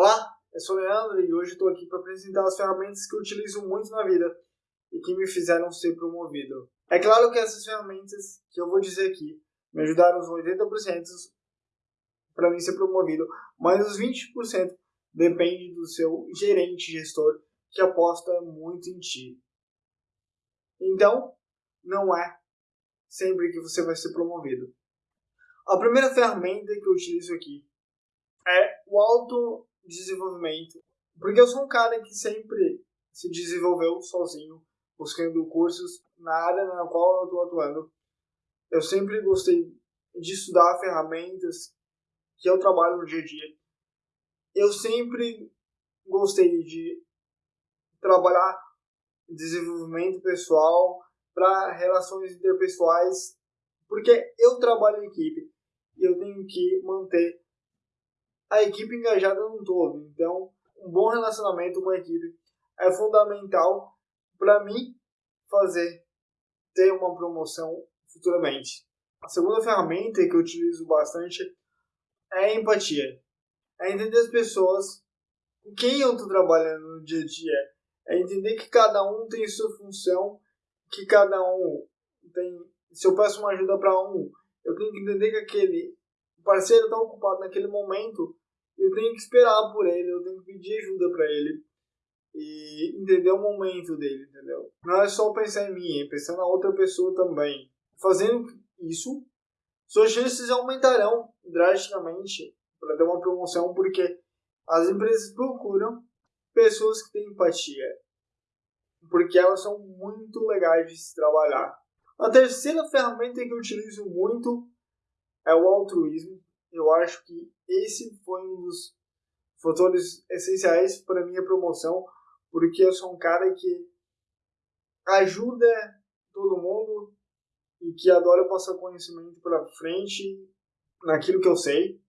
Olá, eu sou o Leandro e hoje estou aqui para apresentar as ferramentas que eu utilizo muito na vida e que me fizeram ser promovido. É claro que essas ferramentas que eu vou dizer aqui me ajudaram os 80% para mim ser promovido, mas os 20% depende do seu gerente, gestor, que aposta muito em ti. Então, não é sempre que você vai ser promovido. A primeira ferramenta que eu utilizo aqui é o autodesenvolvimento, porque eu sou um cara que sempre se desenvolveu sozinho, buscando cursos na área na qual eu estou atuando. Eu sempre gostei de estudar ferramentas que eu trabalho no dia a dia. Eu sempre gostei de trabalhar desenvolvimento pessoal para relações interpessoais, porque eu trabalho em equipe e eu tenho que manter a equipe engajada num todo. Então, um bom relacionamento com a equipe é fundamental para mim fazer ter uma promoção futuramente. A segunda ferramenta que eu utilizo bastante é a empatia. É entender as pessoas com quem eu estou trabalhando no dia a dia. É entender que cada um tem sua função, que cada um tem. Se eu peço uma ajuda para um, eu tenho que entender que aquele parceiro está ocupado naquele momento, eu tenho que esperar por ele, eu tenho que pedir ajuda para ele e entender o momento dele, entendeu? Não é só pensar em mim, é pensar na outra pessoa também. Fazendo isso, suas chances aumentarão drasticamente para ter uma promoção, porque as empresas procuram pessoas que têm empatia, porque elas são muito legais de se trabalhar. A terceira ferramenta que eu utilizo muito é o altruísmo. Eu acho que esse foi um dos fatores essenciais para minha promoção, porque eu sou um cara que ajuda todo mundo e que adora passar conhecimento para frente naquilo que eu sei.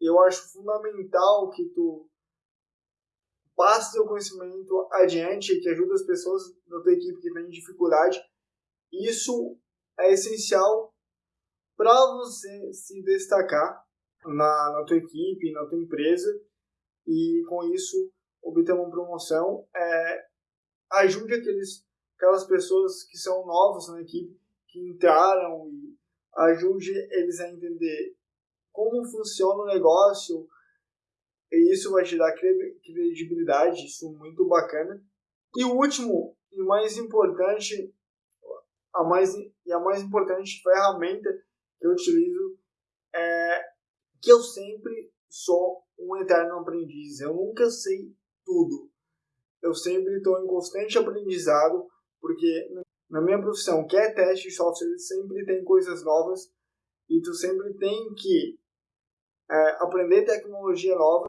Eu acho fundamental que tu passe teu conhecimento adiante, que ajude as pessoas da tua equipe que têm dificuldade. Isso é essencial para você se destacar na, na tua equipe, na tua empresa e com isso obter uma promoção. É, ajude aqueles, aquelas pessoas que são novas na equipe, que entraram e ajude eles a entender como funciona o negócio, e isso vai te dar credibilidade, isso é muito bacana. E o último e mais importante, a mais e a mais importante ferramenta que eu utilizo é que eu sempre sou um eterno aprendiz. Eu nunca sei tudo. Eu sempre estou em constante aprendizado, porque na minha profissão, que é teste de software, sempre tem coisas novas e tu sempre tem que é, aprender tecnologia nova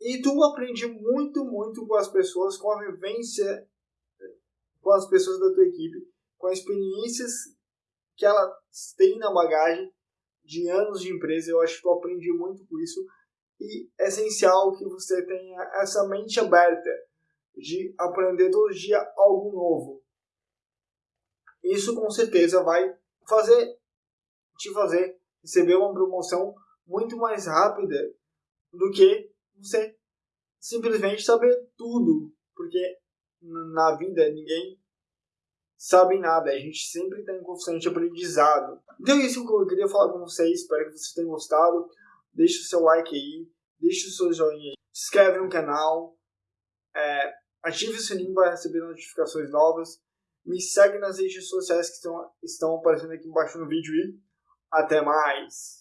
e tu aprende muito, muito com as pessoas, com a vivência com as pessoas da tua equipe, com as experiências que elas têm na bagagem de anos de empresa. Eu acho que tu aprende muito com isso. E é essencial que você tenha essa mente aberta de aprender todo dia algo novo. Isso com certeza vai fazer te fazer receber uma promoção muito mais rápida do que você simplesmente saber tudo, porque na vida ninguém sabe nada, a gente sempre está em constante aprendizado. Então é isso que eu queria falar com vocês, espero que vocês tenham gostado. Deixe o seu like aí, deixe o seu joinha aí, se inscreve no canal, é, ative o sininho para receber notificações novas, me segue nas redes sociais que estão, estão aparecendo aqui embaixo no vídeo e até mais!